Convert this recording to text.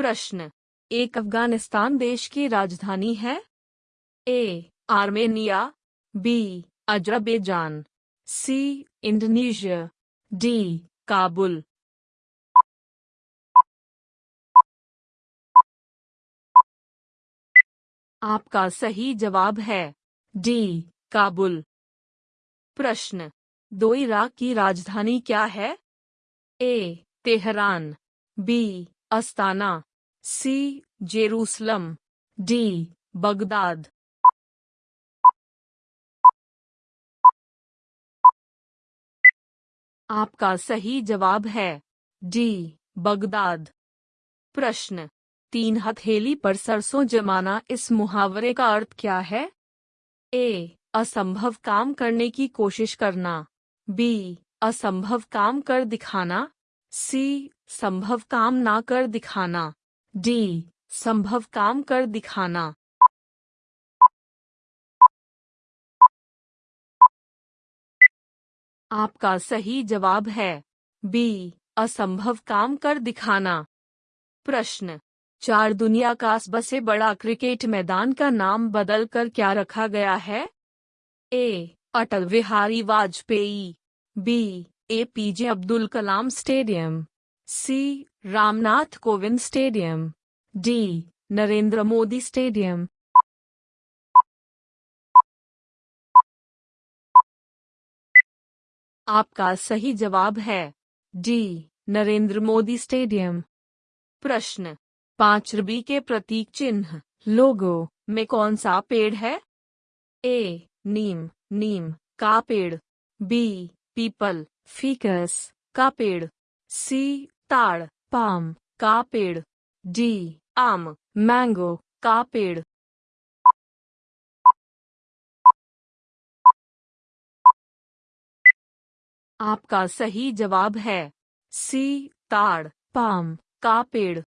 प्रश्न। एक अफ़गानिस्तान देश की राजधानी है? A. Armenia, B. Azerbaijan, C. Indonesia, D. Kabul. आपका सही जवाब है, डी. काबुल। प्रश्न। दो इराक की राजधानी क्या है? A. Tehran, B. Astana. C, Jerusalem, D, Baghdad. आपका सही जवाब है, डी, बगदाद। प्रश्न, तीन हथेली पर सरसों जमाना इस मुहावरे का अर्थ क्या है? ए, असंभव काम करने की कोशिश करना। बी, असंभव काम कर दिखाना। सी, संभव काम ना कर दिखाना। डी संभव काम कर दिखाना. आपका सही जवाब है. बी असंभव काम कर दिखाना. प्रश्न. चार दुनिया का सबसे बड़ा क्रिकेट मैदान का नाम बदलकर क्या रखा गया है? A Atal Bihari Vajpayee. B A P J Abdul Kalam stadium C. Ramnath Kovind stadium, D. Narendra Modi stadium. आपका सही जवाब है, डी. नरेंद्र मोदी स्टेडियम। प्रश्न पाँच रबी के प्रतीक चिन्ह, लोगो में कौन सा पेड़ है? ए. नीम नीम का पेड़। बी. पीपल, फीकस का पेड़। सी. ताड़, पाम का पेड़ डी, आम, मैंगो का पेड़ आपका सही जवाब है सी, ताड़, पाम का पेड़